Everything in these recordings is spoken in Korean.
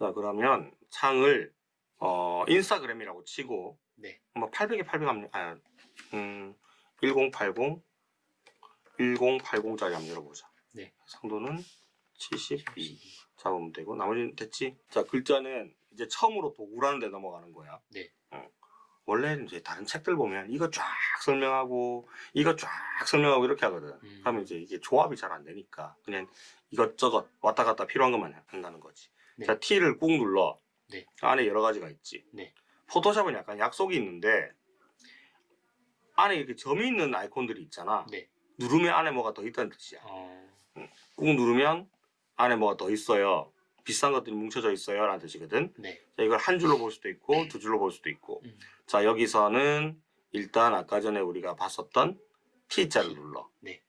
자 그러면 창을 어 인스타그램이라고 치고 네. 뭐 800에 800 합니다. 아, 음, 1080 1080짜리 한번 열어보자. 네. 상도는 72 잡으면 되고 나머지는 됐지. 자 글자는 이제 처음으로 도구라는 데 넘어가는 거야. 네. 어. 원래는 이제 다른 책들 보면 이거 쫙 설명하고 이거 쫙 설명하고 이렇게 하거든. 음. 하면 이제 이게 조합이 잘 안 되니까 그냥 이것저것 왔다 갔다 필요한 것만 한다는 거지. 네. 자 T를 꾹 눌러. 네. 안에 여러 가지가 있지. 네. 포토샵은 약간 약속이 있는데 안에 이렇게 점이 있는 아이콘들이 있잖아. 네. 누르면 안에 뭐가 더 있다는 뜻이야. 어, 꾹 누르면 안에 뭐가 더 있어요. 비싼 것들이 뭉쳐져 있어요. 라는 뜻이거든. 네. 자, 이걸 한 줄로 볼 수도 있고 두 줄로 볼 수도 있고. 음. 자, 여기서는 일단 아까 전에 우리가 봤었던 T자를 눌러. 네.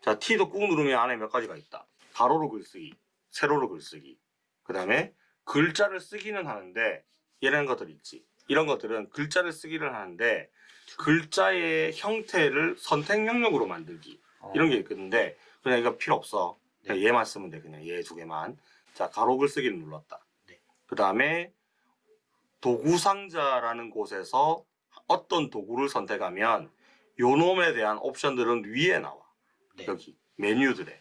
자, T도 꾹 누르면 안에 몇 가지가 있다. 가로로 글쓰기, 세로로 글쓰기. 그 다음에 글자를 쓰기는 하는데 이런 것들 있지. 이런 것들은 글자를 쓰기를 하는데 글자의 형태를 선택 영역으로 만들기. 어, 이런 게 있는데 그냥 이거 필요 없어. 그냥 네. 얘만 쓰면 돼. 그냥 얘 두 개만. 자, 가로 글쓰기를 눌렀다. 네. 그 다음에 도구 상자라는 곳에서 어떤 도구를 선택하면 요놈에 대한 옵션들은 위에 나와. 네. 여기 메뉴들에.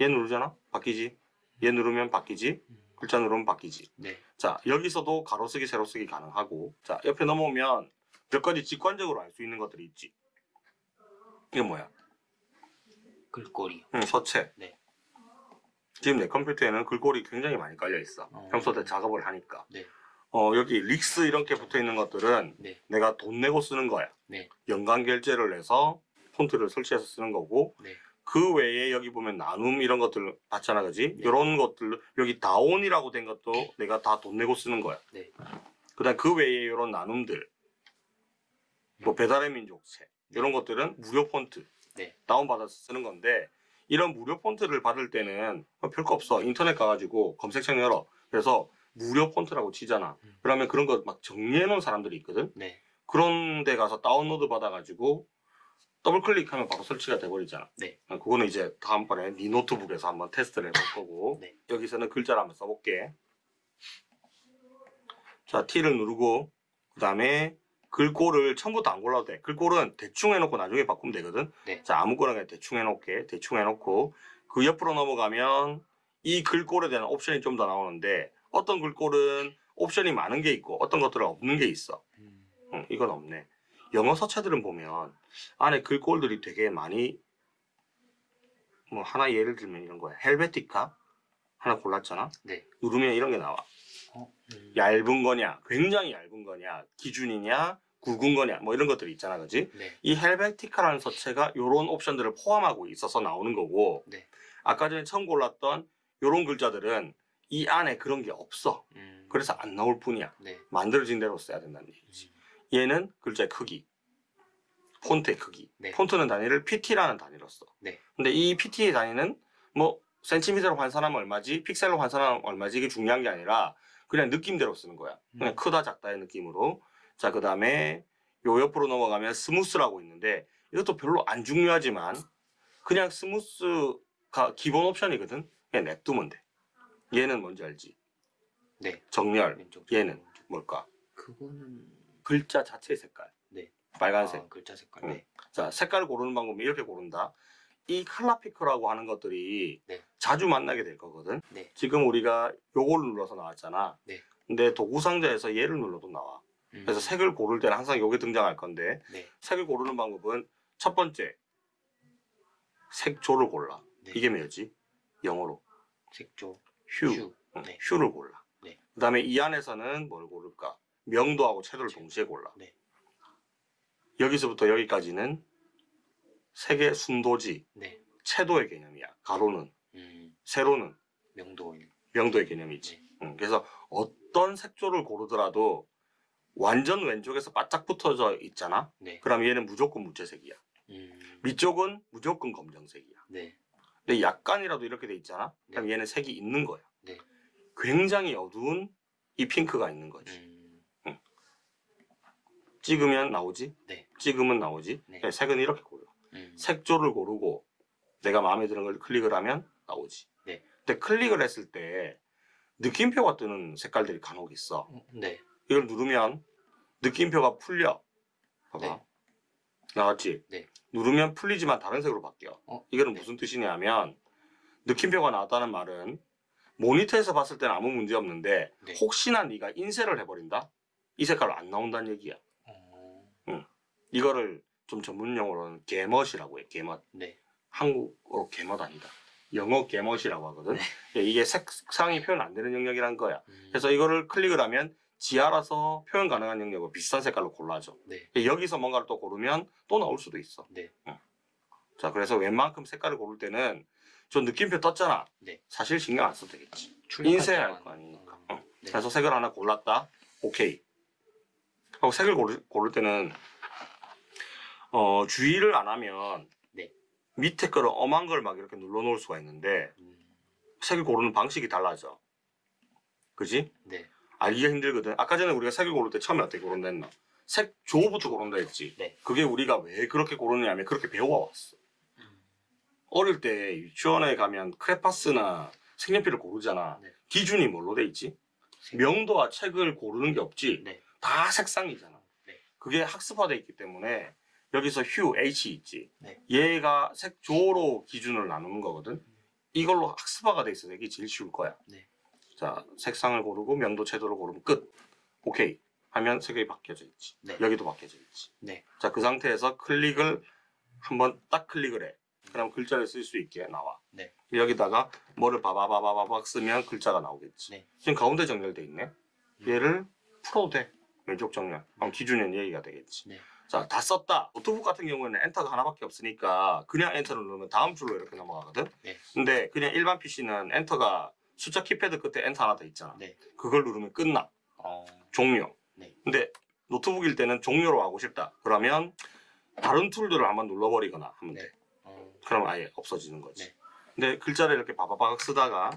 얘 누르잖아? 바뀌지? 얘 누르면 바뀌지? 음, 글자 누르면 바뀌지? 네. 자, 여기서도 가로 쓰기, 세로 쓰기 가능하고 자, 옆에 넘어오면 몇 가지 직관적으로 알 수 있는 것들이 있지. 이게 뭐야? 글꼴이요. 응, 서체. 네. 지금 내 컴퓨터에는 글꼴이 굉장히 많이 깔려 있어. 어. 평소 때 작업을 하니까. 네. 어, 여기 릭스 이렇게 붙어 있는 것들은 네. 내가 돈 내고 쓰는 거야. 네. 연간 결제를 해서 폰트를 설치해서 쓰는 거고 네. 그 외에 여기 보면 나눔 이런 것들 봤잖아, 그지? 네. 이런 것들 여기 다온이라고 된 것도 내가 다 돈 내고 쓰는 거야. 네. 그다음 그 외에 이런 나눔들, 뭐 배달의 민족책 이런 것들은 무료 폰트 네. 다운 받아서 쓰는 건데 이런 무료 폰트를 받을 때는 뭐 별거 없어 인터넷 가가지고 검색창 열어 그래서 무료 폰트라고 치잖아. 음. 그러면 그런 거 막 정리해 놓은 사람들이 있거든. 네. 그런 데 가서 다운로드 받아가지고 더블 클릭하면 바로 설치가 돼버리잖아. 네. 어, 그거는 이제 다음번에 네 노트북에서 한번 테스트를 해볼 거고 네. 여기서는 글자를 한번 써볼게. 자 T를 누르고 그 다음에 글꼴을 처음부터 안 골라도 돼. 글꼴은 대충 해놓고 나중에 바꾸면 되거든. 네. 자 아무거나 그냥 대충 해놓게. 대충 해놓고 그 옆으로 넘어가면 이 글꼴에 대한 옵션이 좀 더 나오는데 어떤 글꼴은 옵션이 많은 게 있고 어떤 것들은 없는 게 있어. 음, 응, 이건 없네. 영어 서체들은 보면 안에 글꼴들이 되게 많이 뭐 하나 예를 들면 이런 거야. 헬베티카 하나 골랐잖아. 네. 누르면 이런 게 나와. 어, 음, 얇은 거냐, 굉장히 얇은 거냐, 기준이냐, 굵은 거냐, 뭐 이런 것들이 있잖아, 그지? 네. 이 헬베티카라는 서체가 이런 옵션들을 포함하고 있어서 나오는 거고, 네. 아까 전에 처음 골랐던 이런 글자들은 이 안에 그런 게 없어. 음, 그래서 안 나올 뿐이야. 네. 만들어진 대로 써야 된다는 얘기지. 얘는 글자의 크기, 폰트의 크기. 네. 폰트는 단위를 PT라는 단위로 써. 네. 근데 이 PT의 단위는 뭐 센티미터로 환산하면 얼마지, 픽셀로 환산하면 얼마지 이게 중요한 게 아니라 그냥 느낌대로 쓰는 거야. 그냥 음. 크다 작다의 느낌으로. 자, 그 다음에 요 옆으로 넘어가면 smooth라고 있는데 이것도 별로 안 중요하지만 그냥 smooth가 기본 옵션이거든. 그냥 냅두면 돼. 얘는 뭔지 알지? 네. 정렬. 얘는. 뭘까? 그거는 글자 자체의 색깔. 네. 빨간색. 아, 글자 색깔. 응. 네. 자, 색깔을 고르는 방법은 이렇게 고른다. 이 칼라 피커라고 하는 것들이 네. 자주 만나게 될 거거든. 네. 지금 우리가 요걸 눌러서 나왔잖아. 네. 근데 도구 상자에서 얘를 눌러도 나와. 음, 그래서 색을 고를 때는 항상 요게 등장할 건데 네. 색을 고르는 방법은 첫 번째 색조를 골라. 네. 이게 뭐지? 영어로 색조. 휴. 휴. 응, 네. 휴를 골라. 네. 그다음에 이 안에서는 뭘 고를까? 명도하고 채도를 채도. 동시에 골라. 네. 여기서부터 여기까지는 색의 순도지, 네. 채도의 개념이야. 가로는, 음, 세로는 명도인. 명도의 개념이지. 네. 응, 그래서 어떤 색조를 고르더라도 완전 왼쪽에서 바짝 붙어져 있잖아. 네. 그럼 얘는 무조건 무채색이야. 음, 밑쪽은 무조건 검정색이야. 네. 근데 약간이라도 이렇게 돼 있잖아. 그럼 네. 얘는 색이 있는 거야. 네. 굉장히 어두운 이 핑크가 있는 거지. 음, 찍으면 나오지? 네. 찍으면 나오지? 네. 네, 색은 이렇게 고려. 음, 색조를 고르고 내가 마음에 드는 걸 클릭을 하면 나오지. 네. 근데 클릭을 했을 때 느낌표가 뜨는 색깔들이 간혹 있어. 어, 네. 이걸 누르면 느낌표가 풀려. 봐봐. 네. 나왔지? 네. 누르면 풀리지만 다른 색으로 바뀌어. 어, 이거는 네. 무슨 뜻이냐면 느낌표가 나왔다는 말은 모니터에서 봤을 때는 아무 문제 없는데 네. 혹시나 네가 인쇄를 해버린다? 이 색깔로 안 나온다는 얘기야. 어, 이거를 좀 전문 용어로는 개멋이라고 해. 개멋. 네. 한국어로 개멋 아니다. 영어 개멋이라고 하거든. 네. 예, 이게 색상이 표현 안 되는 영역이란 거야. 음, 그래서 이거를 클릭을 하면 지 알아서 표현 가능한 영역을 비슷한 색깔로 골라줘. 네. 여기서 뭔가를 또 고르면 또 나올 수도 있어. 네. 자, 그래서 웬만큼 색깔을 고를 때는 저 느낌표 떴잖아. 네. 사실 신경 안 써도 되겠지. 인쇄할. 거 아니니까. 어, 어. 네. 그래서 색을 하나 골랐다. 오케이. 하고 색을 고를, 고를 때는 어, 주의를 안 하면 네. 밑에 거를 엄한 걸 막 이렇게 눌러 놓을 수가 있는데 음, 색을 고르는 방식이 달라져. 그지? 네. 알기가 힘들거든. 아까 전에 우리가 색을 고를 때 처음에 어떻게 고른다 했나? 색 조부터 고른다 했지. 네. 그게 우리가 왜 그렇게 고르냐면 그렇게 배워왔어. 음, 어릴 때 유치원에 가면 크레파스나 색연필을 고르잖아. 네. 기준이 뭘로 돼 있지? 색- 명도와 책을 고르는 게 없지. 네. 다 색상이잖아. 네. 그게 학습화돼 있기 때문에 여기서 휴 H 있지. 네. 얘가 색조로 기준을 나누는 거거든. 이걸로 학습화가 돼 있어서 이게 제일 쉬울 거야. 네. 자, 색상을 고르고 명도 채도를 고르면 끝. 오케이. 하면 색이 바뀌어져 있지. 네. 여기도 바뀌어져 있지. 네. 자, 그 상태에서 클릭을 한번 딱 클릭을 해. 그럼 글자를 쓸 수 있게 나와. 네. 여기다가 뭐를 바바바바바박 쓰면 글자가 나오겠지. 네. 지금 가운데 정렬돼 있네. 얘를 풀어도 돼. 왼쪽 정렬. 그럼 기준은 여기가 되겠지. 네. 자, 다 썼다. 노트북 같은 경우에는 엔터가 하나밖에 없으니까 그냥 엔터를 누르면 다음 줄로 이렇게 넘어가거든. 네. 근데 그냥 일반 PC는 엔터가 숫자 키패드 끝에 엔터 하나 더 있잖아. 네. 그걸 누르면 끝나. 어, 종료. 네. 근데 노트북일 때는 종료로 하고 싶다. 그러면 다른 tool들을 한번 눌러버리거나 하면 네. 돼. 어, 그럼 아예 없어지는 거지. 네. 근데 글자를 이렇게 바바박 쓰다가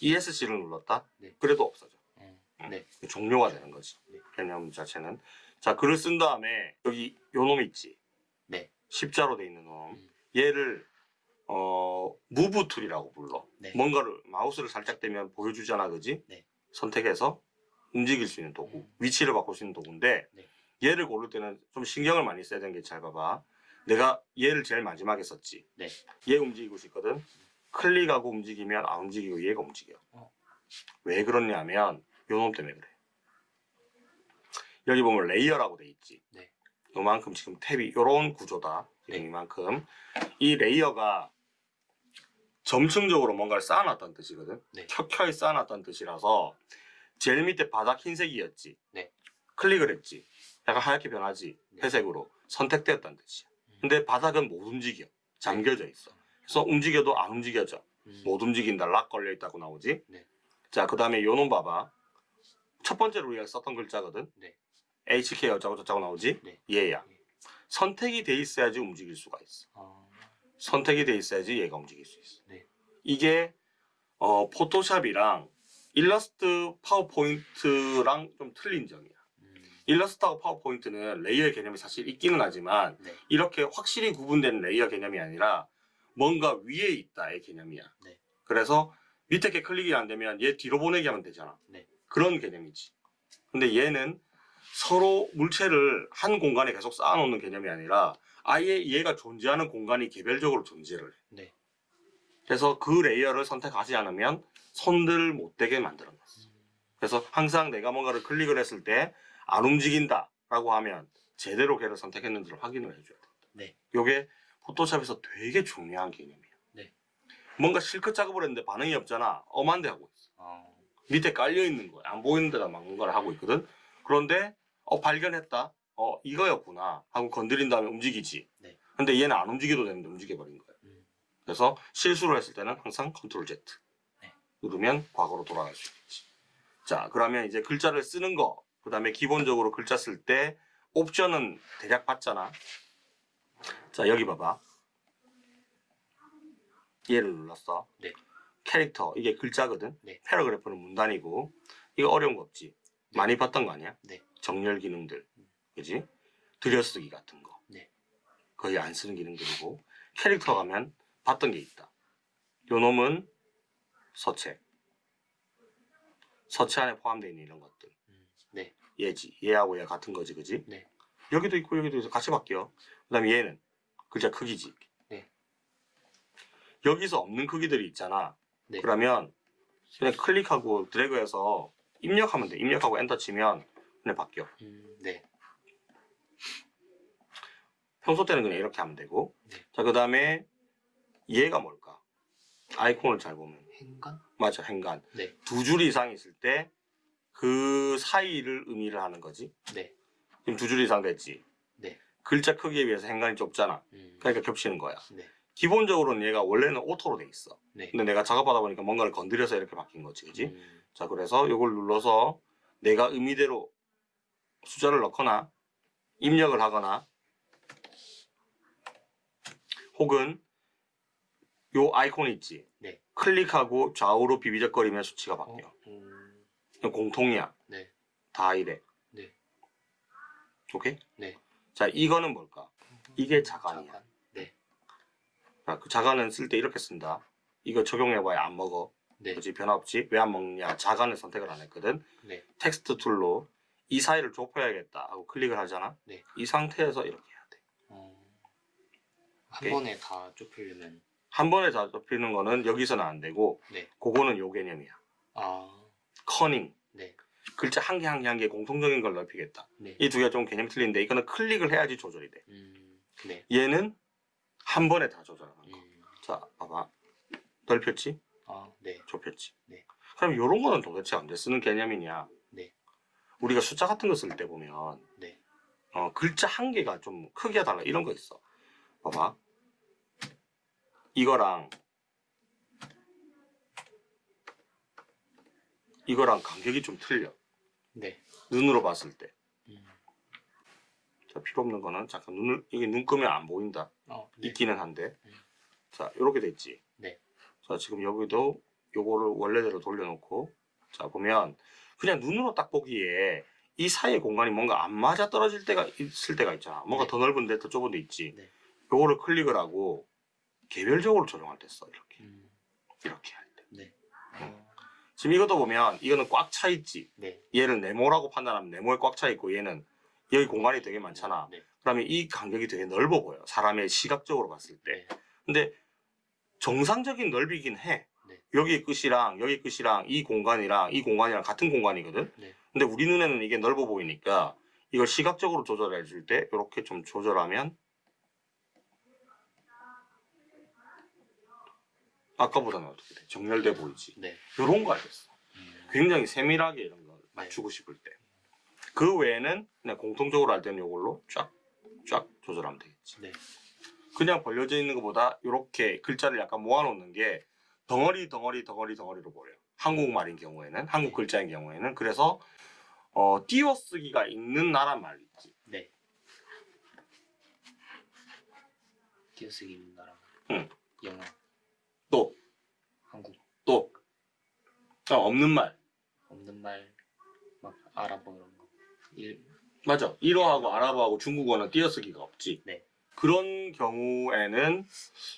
ESC를 눌렀다? 네. 그래도 없어져. 어, 네. 종료가 되는 거지. 네. 개념 자체는. 자, 글을 쓴 다음에 여기 요놈 있지. 네. 십자로 돼 있는 놈. 음. 얘를 어 move tool이라고 불러. 네. 뭔가를 마우스를 살짝 대면 보여주잖아, 그지? 네. 선택해서 움직일 수 있는 도구, 음. 위치를 바꿀 수 있는 도구인데 네. 얘를 고를 때는 좀 신경을 많이 써야 되는 게 잘 봐봐. 내가 얘를 제일 마지막에 썼지. 네. 얘 움직이고 싶거든. 클릭하고 움직이면 안 움직이고 얘가 움직여. 어. 왜 그러냐면 요놈 때문에 그래. 여기 보면 layer라고 돼 있지. 네. 요만큼 지금 탭이 요런 구조다. 네. 이만큼. 이 layer가 점층적으로 뭔가를 쌓아놨다는 뜻이거든. 네. 켜켜이 쌓아놨다는 뜻이라서 제일 밑에 바닥 흰색이었지. 네. 클릭을 했지. 약간 하얗게 변하지. 네. 회색으로. 선택되었다는 뜻이야. 음. 근데 바닥은 못 움직여. 잠겨져 있어. 그래서 움직여도 안 움직여져. 음, 못 움직인다. lock 걸려 있다고 나오지. 네. 자, 그 다음에 요놈 봐봐. 첫 번째로 우리가 썼던 글자거든. 네. HK 어쩌고 저쩌고 나오지. 네. 얘야. 네. 선택이 돼 있어야지 움직일 수가 있어. 어, 선택이 돼 있어야지 얘가 움직일 수 있어. 네. 이게 어, 포토샵이랑 일러스트 파워포인트랑 좀 틀린 점이야. 음, 일러스트하고 파워포인트는 layer의 개념이 사실 있기는 하지만 네. 이렇게 확실히 구분되는 layer 개념이 아니라 뭔가 위에 있다의 개념이야. 네. 그래서 밑에 게 클릭이 안 되면 얘 뒤로 보내기 하면 되잖아. 네. 그런 개념이지. 근데 얘는 서로 물체를 한 공간에 계속 쌓아놓는 개념이 아니라 아예 얘가 존재하는 공간이 개별적으로 존재를 해. 네. 그래서 그 레이어를 선택하지 않으면 손을 못 대게 만들어놨어. 그래서 항상 내가 뭔가를 클릭을 했을 때 안 움직인다 라고 하면 제대로 걔를 선택했는지를 확인을 해줘야 된다. 네. 요게 포토샵에서 되게 중요한 개념이야. 네. 뭔가 실컷 작업을 했는데 반응이 없잖아. 엄한데 하고 있어. 어, 밑에 깔려 있는 거야. 안 보이는 데다 막 뭔가를 하고 있거든. 그런데 어 발견했다. 어 이거였구나 하고 건드린 다음에 움직이지. 네. 근데 얘는 안 움직여도 되는데 움직여 버린 거야. 음, 그래서 실수를 했을 때는 항상 컨트롤 Z 네. 누르면 과거로 돌아갈 수 있지. 자, 그러면 이제 글자를 쓰는 거, 그 다음에 기본적으로 글자 쓸 때 옵션은 대략 봤잖아. 자, 여기 봐봐. 얘를 눌렀어. 네. 캐릭터, 이게 글자거든. 네. 패러그래프는 문단이고, 이거 어려운 거 없지. 네. 많이 봤던 거 아니야? 네. 정렬 기능들, 그지? 들여쓰기 같은 거. 네. 거의 안 쓰는 기능들이고, 캐릭터 가면 봤던 게 있다. 요 놈은 서책. 서체 안에 포함되어 있는 이런 것들. 음, 네. 얘지. 얘하고 얘 같은 거지, 그지? 네. 여기도 있고 여기도 있어 같이 바뀌어. 그 다음에 얘는 글자 크기지. 네. 여기서 없는 크기들이 있잖아. 네. 그러면 그냥 클릭하고 드래그해서 입력하면 돼. 입력하고 엔터 치면 그냥 바뀌어. 음, 네. 평소 때는 그냥 이렇게 하면 되고. 네. 자, 그 다음에 얘가 뭘까? 아이콘을 잘 보면 행간? 맞아, 행간. 네. 두 줄 이상 있을 때 그 사이를 의미를 하는 거지. 네. 지금 두 줄 이상 됐지. 네. 글자 크기에 비해서 행간이 좁잖아. 음, 그러니까 겹치는 거야. 네. 기본적으로는 얘가 원래는 오토로 돼 있어. 네. 근데 내가 작업하다 보니까 뭔가를 건드려서 이렇게 바뀐 거지, 그지? 음, 자, 그래서 이걸 눌러서 내가 임의대로 숫자를 넣거나 입력을 하거나 혹은 요 아이콘 있지? 네. 클릭하고 좌우로 비비적거리면 수치가 어, 바뀌어. 음, 이건 공통이야. 네. 다 이래. 네. 오케이? 네. 자, 이거는 뭘까? 이게 자간이야. 자간. 네. 자, 그 자간은 쓸 때 이렇게 쓴다. 이거 적용해봐야 안 먹어. 네. 그지 변화 없지? 왜 안 먹냐? 자간을 선택을 안 했거든. 네. 텍스트 툴로 이 사이를 좁혀야겠다 하고 클릭을 하잖아. 네. 이 상태에서 이렇게 해야 돼. 어, 한 오케이. 번에 다 좁히려면 한 번에 다 좁히는 거는 여기서는 안 되고, 네. 그거는 요 개념이야. 아, 커닝. 네. 글자 한 개 한 개 한 개 공통적인 걸 넓히겠다. 네. 이두 개가 좀 개념이 틀린데 이거는 클릭을 해야지 조절이 돼. 음, 네. 얘는 한 번에 다 조절하는 거. 음, 자, 봐봐. 넓혔지? 아, 네. 좁혔지? 네. 그럼 요런 거는 도대체 언제 쓰는 개념이냐? 네. 우리가 숫자 같은 거 쓸 때 보면 네. 어, 글자 한 개가 좀 크기가 달라 이런 거 있어. 봐봐. 이거랑 이거랑 간격이 좀 틀려. 네. 눈으로 봤을 때. 음, 자, 필요 없는 거는 잠깐 눈을 이게 눈 끄면 안 보인다. 어, 네. 있기는 한데. 음. 자, 이렇게 됐지. 네. 자, 지금 여기도 요거를 원래대로 돌려놓고 자, 보면 그냥 눈으로 딱 보기에 이 사이의 공간이 뭔가 안 맞아 떨어질 때가 있을 때가 있잖아. 뭔가 네. 더 넓은 데 더 좁은 데 있지. 네. 요거를 클릭을 하고 개별적으로 조정할 때 써. 이렇게. 음, 이렇게 할 때. 네. 어, 지금 이것도 보면 이거는 꽉 차 있지. 네. 얘를 네모라고 판단하면 네모에 꽉 차 있고 얘는 여기 공간이 되게 많잖아. 네. 그러면 이 간격이 되게 넓어 보여. 사람의 시각적으로 봤을 때. 네. 근데 정상적인 넓이긴 해. 네. 여기 끝이랑 여기 끝이랑 이 공간이랑 이 공간이랑 같은 공간이거든. 네. 근데 우리 눈에는 이게 넓어 보이니까 이걸 시각적으로 조절해 줄 때 이렇게 좀 조절하면 아까보다는 어떻게 돼? 정렬돼 보이지. 네. 이런 거 알겠어. 음, 굉장히 세밀하게 이런 걸 맞추고 싶을 때. 그 외에는 그냥 공통적으로 할 때는 이걸로 쫙 쫙 조절하면 되겠지. 네. 그냥 벌려져 있는 것보다 이렇게 글자를 약간 모아놓는 게 덩어리 덩어리 덩어리 덩어리로 보여요. 한국말인 경우에는 한국 네. 글자인 경우에는 그래서 어, 띄어쓰기가 있는 나라 말 있지. 네. 띄어쓰기 있는 나라. 응. 영어, 또 한국, 또 어, 없는 말 없는 말, 막 아랍어 이런 거. 일, 맞아. 일어하고 아랍어하고 중국어는 띄어쓰기가 없지. 네. 그런 경우에는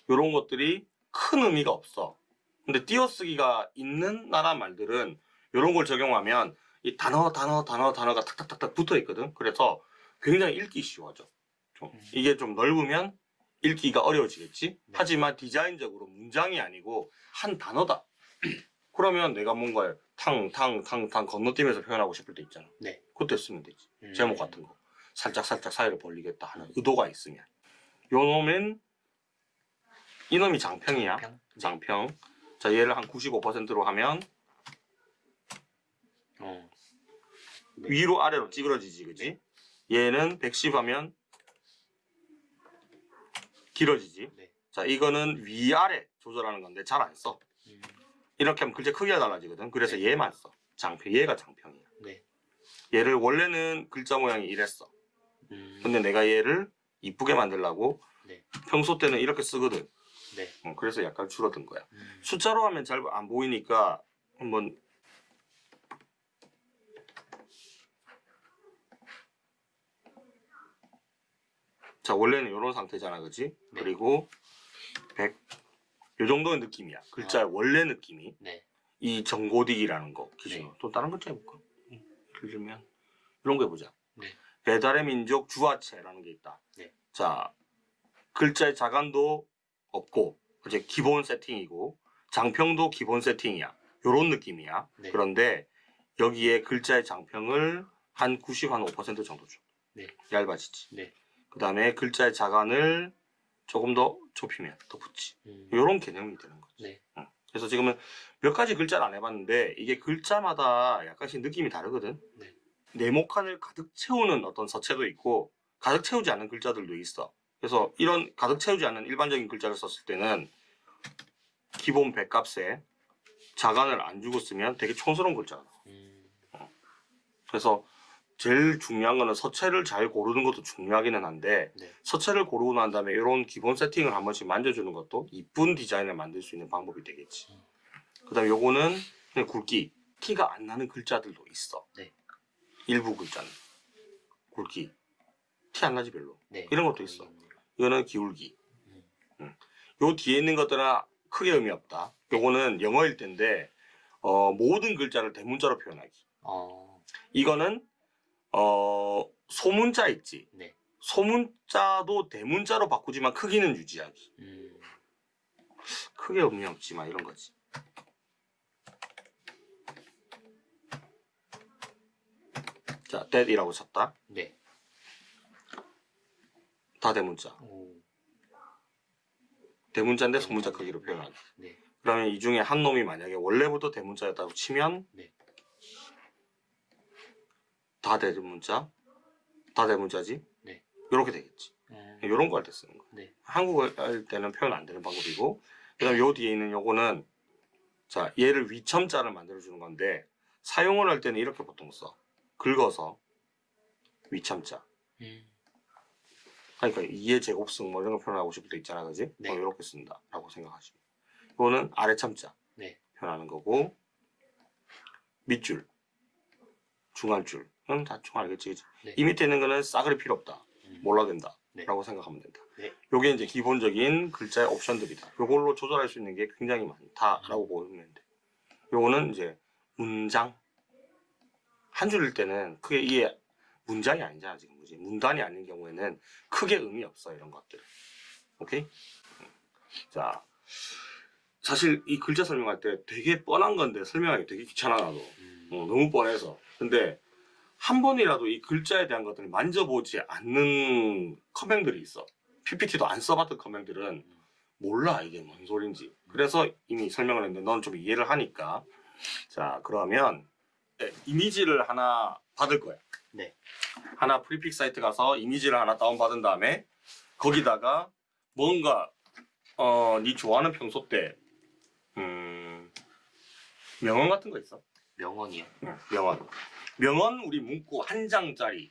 이런 것들이 큰 의미가 없어. 근데 띄어쓰기가 있는 나라 말들은 이런 걸 적용하면 이 단어, 단어, 단어, 단어가 탁탁탁탁 붙어 있거든. 그래서 굉장히 읽기 쉬워져. 좀. 음. 이게 좀 넓으면 읽기가 어려워지겠지. 네. 하지만 디자인적으로 문장이 아니고 한 단어다. 그러면 내가 뭔가를 탕, 탕, 탕, 탕 건너뛰면서 표현하고 싶을 때 있잖아. 네. 그때 쓰면 되지. 음, 제목 같은 거 살짝 살짝 사이를 벌리겠다 하는 의도가 있으면 요 놈은 이놈이 장평이야 평? 네. 장평 자 얘를 한 95%로 하면 어, 네. 위로 아래로 찌그러지지 그지 얘는 110 하면 길어지지 네. 자 이거는 위아래 조절하는 건데 잘 안 써 음, 이렇게 하면 글자 크기가 달라지거든 그래서 네. 얘만 써 장평 얘가 장평이야 네. 얘를 원래는 글자 모양이 이랬어 음, 근데 내가 얘를 이쁘게 만들려고 네. 평소 때는 이렇게 쓰거든. 네. 어, 그래서 약간 줄어든 거야. 음, 숫자로 하면 잘 안 보이니까 한번 자 원래는 이런 상태잖아, 그지? 네. 그리고 100, 요 정도의 느낌이야. 글자의 아. 원래 느낌이. 네. 이 정고딕이라는 거 기준. 네. 또 다른 것좀 해볼까? 들면 이런 거 해보자. 네. 배달의 민족 주화체라는 게 있다. 네. 자 글자의 자간도 없고 이제 기본 세팅이고 장평도 기본 세팅이야. 요런 느낌이야. 네. 그런데 여기에 글자의 장평을 한 90, 한 5% 정도 줘. 네. 얇아지지. 네. 그 다음에 글자의 자간을 조금 더 좁히면 더 붙지. 음. 요런 개념이 되는 거지. 네. 응. 그래서 지금은 몇 가지 글자를 안 해봤는데 이게 글자마다 약간씩 느낌이 다르거든. 네. 네모칸을 가득 채우는 어떤 서체도 있고 가득 채우지 않는 글자들도 있어. 그래서 이런 가득 채우지 않는 일반적인 글자를 썼을 때는 기본 백값에 자간을 안 주고 쓰면 되게 촌스러운 글자가 나와. 음. 그래서 제일 중요한 거는 서체를 잘 고르는 것도 중요하기는 한데 네. 서체를 고르고 난 다음에 이런 기본 세팅을 한 번씩 만져주는 것도 이쁜 디자인을 만들 수 있는 방법이 되겠지. 그 다음에 요거는 그냥 굵기. 티가 안 나는 글자들도 있어. 네. 일부 글자는. 굵기. 티 안 나지 별로. 네. 이런 것도 있어. 음. 이거는 기울기. 음. 음. 요 뒤에 있는 것들은 크게 의미 없다. 요거는 영어일 텐데 어, 모든 글자를 대문자로 표현하기. 어. 이거는 어, 소문자 있지. 네. 소문자도 대문자로 바꾸지만 크기는 유지하기. 음. 크게 의미 없지만 이런 거지. 자, that이라고 쳤다. 네. 다 대문자. 오. 대문자인데 소문자 크기로 표현하기. 네. 그러면 이 중에 한 놈이 만약에 원래부터 대문자였다고 치면 네. 다 대문자, 다 대문자지. 네. 이렇게 되겠지. 음. 이런 거 할 때 쓰는 거. 네. 한국어 할 때는 표현 안 되는 방법이고, 그다음 요 뒤에 있는 요거는 자 얘를 위첨자를 만들어 주는 건데 사용을 할 때는 이렇게 보통 써. 긁어서 위첨자. 음. 그러니까 이의 제곱승 뭐 이런 거 표현하고 싶을 때 있잖아, 그지? 네. 어, 이렇게 쓴다 라고 생각하시면. 이거는 아래 참자 네. 표현하는 거고 밑줄, 중간줄은 다 총 알겠지, 그지? 네. 이 밑에 있는 거는 싸그리 필요 없다. 음. 몰라 된다. 네. 라고 생각하면 된다. 네. 요게 이제 기본적인 글자의 옵션들이다. 요걸로 조절할 수 있는 게 굉장히 많다 라고 보면 돼. 요거는 이제 문장. 한 줄일 때는 크게 이게 문장이 아니잖아, 지금. 그지? 문단이 아닌 경우에는 크게 의미 없어, 이런 것들. 오케이? 음. 자. 사실 이 글자 설명할 때 되게 뻔한 건데 설명하기 되게 귀찮아, 나도. 음. 어, 너무 뻔해서. 근데 한 번이라도 이 글자에 대한 것들을 만져보지 않는 커맨들이 있어. PPT도 안 써봤던 커맨들은 몰라 이게 뭔 소린지. 그래서 이미 설명을 했는데 넌 좀 이해를 하니까. 자 그러면 네, 이미지를 하나 받을 거야. 네. 하나 Freepik 사이트 가서 이미지를 하나 다운 받은 다음에 거기다가 뭔가 어 네 좋아하는 평소 때 음, 명언 같은 거 있어? 명언이요. 응, 명언. 명언 우리 문구 한 장짜리